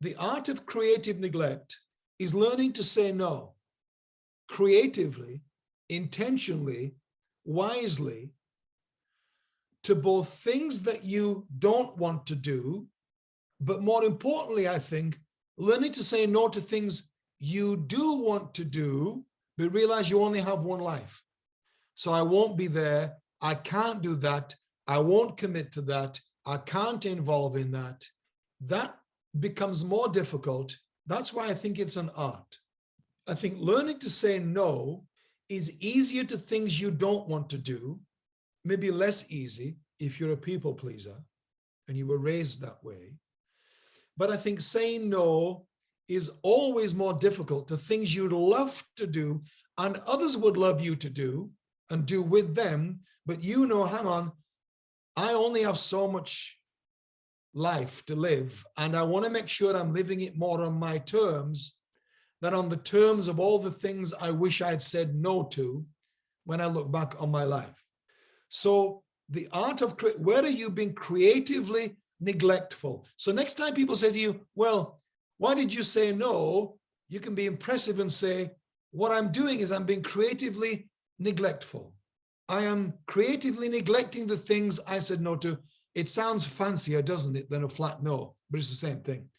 the art of creative neglect is learning to say no creatively, intentionally, wisely to both things that you don't want to do, but more importantly, I think, learning to say no to things you do want to do, but realize you only have one life. So I won't be there. I can't do that. I won't commit to that. I can't involve in that. That becomes more difficult. That's why I think it's an art. I think learning to say no is easier to things you don't want to do, maybe less easy if you're a people pleaser and you were raised that way. But I think saying no is always more difficult to things you'd love to do and others would love you to do and do with them. But you know, hang on, I only have so much life to live and I want to make sure I'm living it more on my terms than on the terms of all the things I wish I'd said no to when I look back on my life. So the art of, where are you being creatively neglectful? So next time people say to you, well, why did you say no? You can be impressive and say, what I'm doing is I'm being creatively neglectful. I am creatively neglecting the things I said no to. It sounds fancier, doesn't it, than a flat no, but it's the same thing.